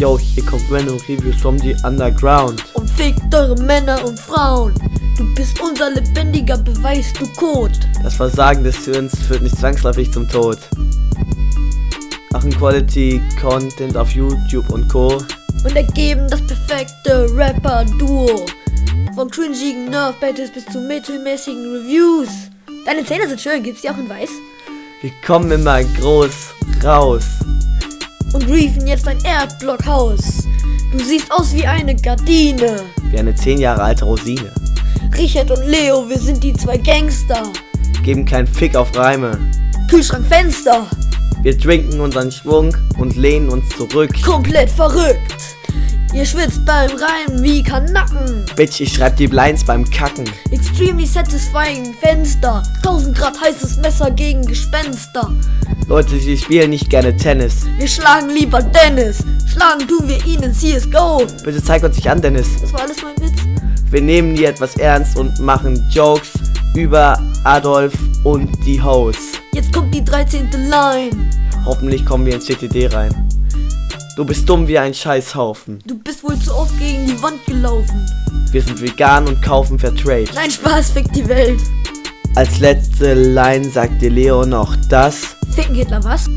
Yo, hier kommt random Reviews from the Underground. Und fickt eure Männer und Frauen. Du bist unser lebendiger Beweis, du Code. Das Versagen des Hirns führt nicht zwangsläufig zum Tod. Machen Quality Content auf YouTube und Co. Und ergeben das perfekte Rapper-Duo. Von cringigen Nerf-Battles bis zu mittelmäßigen Reviews. Deine Zähne sind schön, gibt's die auch in weiß? Wir kommen immer groß raus. Und riefen jetzt ein Erdblockhaus. Du siehst aus wie eine Gardine. Wie eine 10 Jahre alte Rosine. Richard und Leo, wir sind die zwei Gangster. Geben keinen Fick auf Reime. Kühlschrank Fenster. Wir trinken unseren Schwung und lehnen uns zurück. Komplett verrückt. Ihr schwitzt beim Reimen wie Kanacken. Bitch, ich schreib die Blinds beim Kacken. Extremely satisfying Fenster. 1000 Grad heißes Messer gegen Gespenster. Leute, sie spielen nicht gerne Tennis. Wir schlagen lieber Dennis. Schlagen tun wir ihn in CSGO. Bitte zeig uns nicht an, Dennis. Das war alles mein Witz. Wir nehmen nie etwas ernst und machen Jokes über Adolf und die Hoes. Jetzt kommt die 13. Line. Hoffentlich kommen wir ins CTD rein. Du bist dumm wie ein Scheißhaufen. Du bist wohl zu oft gegen die Wand gelaufen. Wir sind vegan und kaufen Fairtrade. Nein, Spaß fickt die Welt. Als letzte Line sagt dir Leo noch das. Ficken Hitler, was?